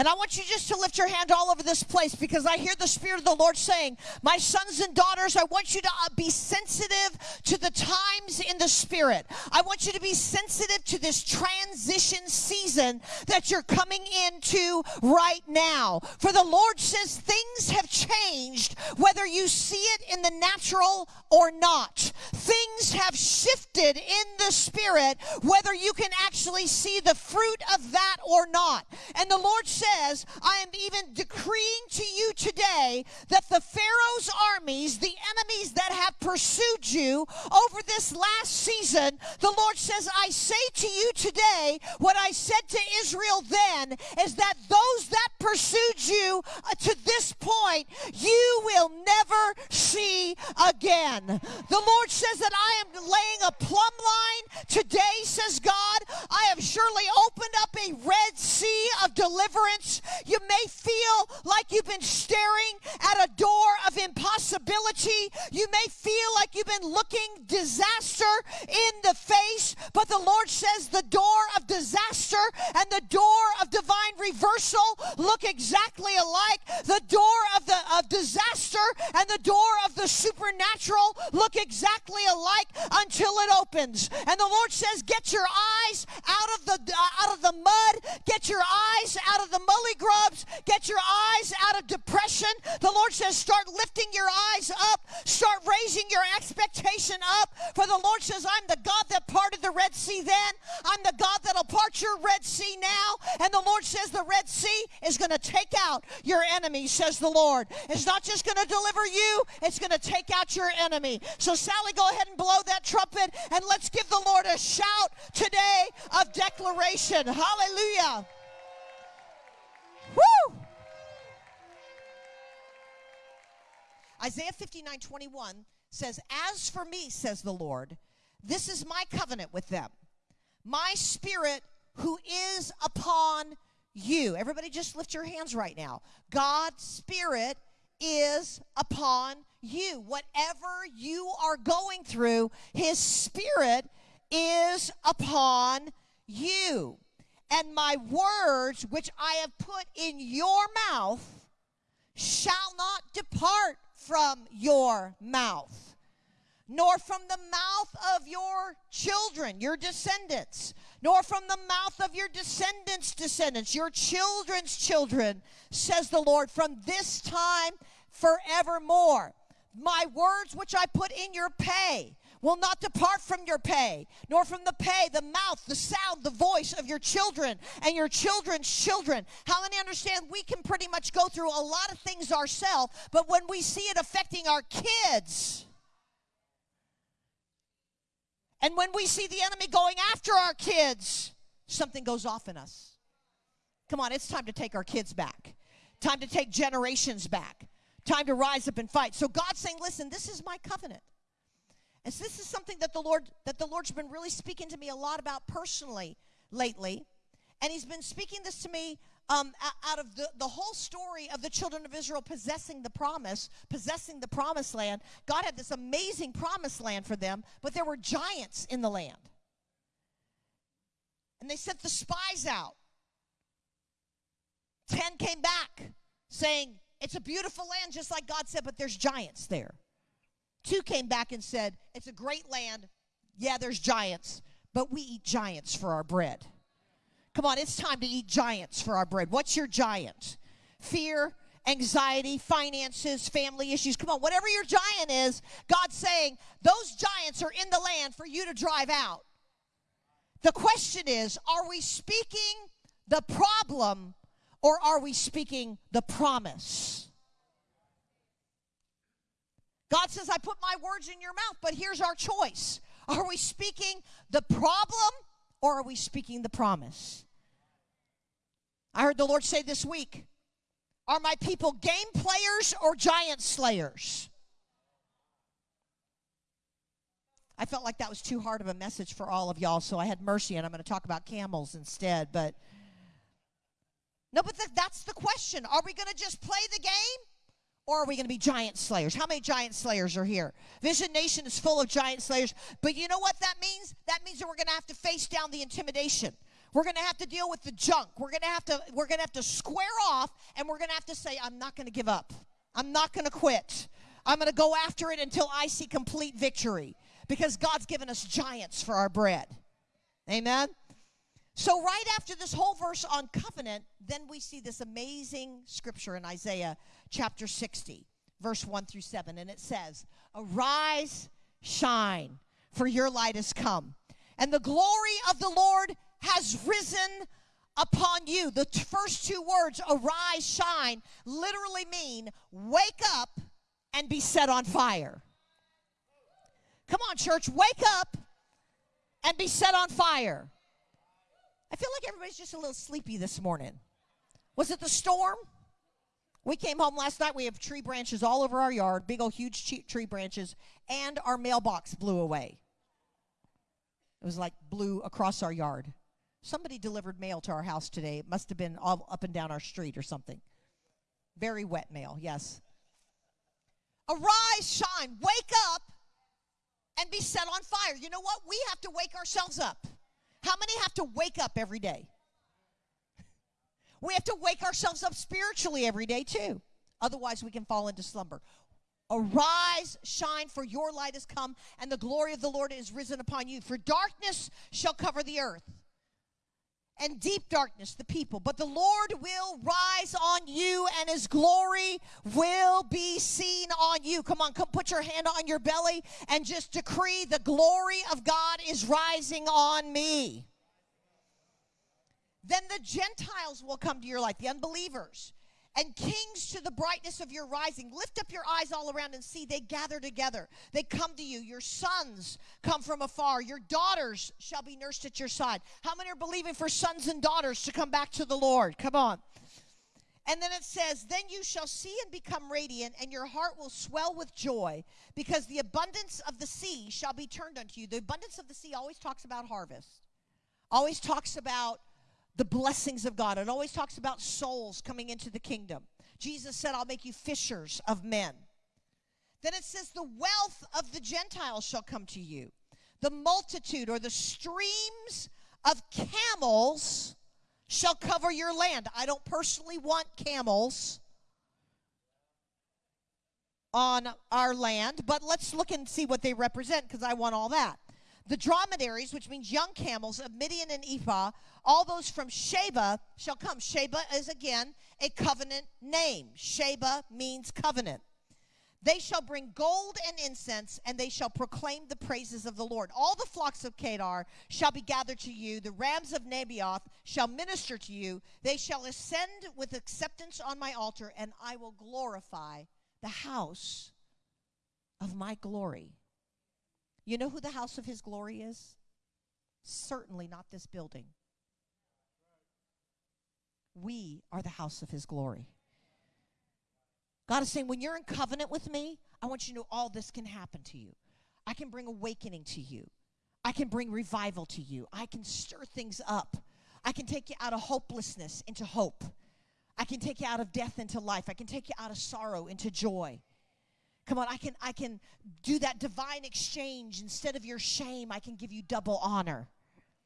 And I want you just to lift your hand all over this place because I hear the Spirit of the Lord saying, My sons and daughters, I want you to uh, be sensitive to the times in the Spirit. I want you to be sensitive to this transition season that you're coming into right now. For the Lord says things have changed, whether you see it in the natural or not. Things have shifted in the Spirit, whether you can actually see the fruit of that or not. And the Lord says, says, I am even decreeing to you today that the Pharaoh's armies, the enemies that have pursued you over this last season, the Lord says, I say to you today what I said to Israel then is that those that pursued you uh, to this point, you will never see again. The Lord says that I am laying a plumb line today, says God. I have surely opened up a Red Sea of deliverance you may feel like you've been staring at a door of impossibility. You may feel like you've been looking disaster in the face, but the Lord says the door of disaster and the door of divine reversal look exactly alike. The door of the of disaster and the door of the supernatural look exactly alike until it opens. And the Lord says, "Get your eyes out of the uh, out of the mud. Get your eyes out of the mully grubs. Get your eyes out of depression. The Lord says, start lifting your eyes up. Start raising your expectation up. For the Lord says, I'm the God that parted the Red Sea then. I'm the God that'll part your Red Sea now. And the Lord says, the Red Sea is going to take out your enemies," says the Lord. It's not just going to deliver you, it's going to take out your enemy. So, Sally, go ahead and blow that trumpet and let's give the Lord a shout today of declaration. Hallelujah. Woo! Isaiah 59 21 says, As for me, says the Lord, this is my covenant with them. My spirit who is upon you. Everybody just lift your hands right now. God's spirit is upon you. Whatever you are going through, his spirit is upon you and my words which I have put in your mouth shall not depart from your mouth, nor from the mouth of your children, your descendants, nor from the mouth of your descendants' descendants, your children's children, says the Lord, from this time forevermore. My words which I put in your pay will not depart from your pay, nor from the pay, the mouth, the sound, the voice of your children and your children's children. How many understand we can pretty much go through a lot of things ourselves, but when we see it affecting our kids, and when we see the enemy going after our kids, something goes off in us. Come on, it's time to take our kids back. Time to take generations back. Time to rise up and fight. So God's saying, listen, this is my covenant. And so this is something that the Lord that the Lord's been really speaking to me a lot about personally lately. And he's been speaking this to me um, out of the, the whole story of the children of Israel possessing the promise, possessing the promised land. God had this amazing promised land for them, but there were giants in the land. And they sent the spies out. Ten came back saying, It's a beautiful land, just like God said, but there's giants there. Two came back and said, It's a great land. Yeah, there's giants, but we eat giants for our bread. Come on, it's time to eat giants for our bread. What's your giant? Fear, anxiety, finances, family issues. Come on, whatever your giant is, God's saying those giants are in the land for you to drive out. The question is are we speaking the problem or are we speaking the promise? God says, I put my words in your mouth, but here's our choice. Are we speaking the problem or are we speaking the promise? I heard the Lord say this week Are my people game players or giant slayers? I felt like that was too hard of a message for all of y'all, so I had mercy and I'm going to talk about camels instead. But no, but that's the question. Are we going to just play the game or are we going to be giant slayers? How many giant slayers are here? Vision Nation is full of giant slayers. But you know what that means? That means that we're going to have to face down the intimidation. We're going to have to deal with the junk. We're going to have to we're going to have to square off and we're going to have to say I'm not going to give up. I'm not going to quit. I'm going to go after it until I see complete victory because God's given us giants for our bread. Amen. So right after this whole verse on covenant, then we see this amazing scripture in Isaiah chapter 60, verse 1 through 7 and it says, "Arise, shine, for your light has come, and the glory of the Lord has risen upon you. The t- first two words, arise, shine, literally mean wake up and be set on fire. Come on, church, wake up and be set on fire. Feel like everybody's just a little sleepy this morning. Was it the storm? We came home last night. We have tree branches all over our yard, big old huge tree branches, and our mailbox blew away. It was like blew across our yard. Somebody delivered mail to our house today. It must have been all up and down our street or something. Very wet mail, yes. Arise, shine, wake up, and be set on fire. You know what? We have to wake ourselves up. How many have to wake up every day? We have to wake ourselves up spiritually every day, too. Otherwise, we can fall into slumber. Arise, shine, for your light has come, and the glory of the Lord is risen upon you. For darkness shall cover the earth and deep darkness the people. But the Lord will rise on you, and his glory will be seen on you. Come on, come put your hand on your belly and just decree the glory of God is rising on me. Then the Gentiles will come to your light, the unbelievers and kings to the brightness of your rising. Lift up your eyes all around and see they gather together. They come to you. Your sons come from afar. Your daughters shall be nursed at your side. How many are believing for sons and daughters to come back to the Lord? Come on. And then it says, Then you shall see and become radiant, and your heart will swell with joy, because the abundance of the sea shall be turned unto you. The abundance of the sea always talks about harvest, always talks about the blessings of God. It always talks about souls coming into the kingdom. Jesus said, I'll make you fishers of men. Then it says, The wealth of the Gentiles shall come to you. The multitude or the streams of camels shall cover your land. I don't personally want camels on our land, but let's look and see what they represent because I want all that. The dromedaries, which means young camels of Midian and Ephah, all those from Sheba shall come. Sheba is again a covenant name. Sheba means covenant. They shall bring gold and incense, and they shall proclaim the praises of the Lord. All the flocks of Kedar shall be gathered to you. The rams of Nebaioth shall minister to you. They shall ascend with acceptance on my altar, and I will glorify the house of my glory. You know who the house of his glory is? Certainly not this building. We are the house of his glory. God is saying, when you're in covenant with me, I want you to know all this can happen to you. I can bring awakening to you. I can bring revival to you. I can stir things up. I can take you out of hopelessness into hope. I can take you out of death into life. I can take you out of sorrow into joy. Come on, I can I can do that divine exchange instead of your shame, I can give you double honor.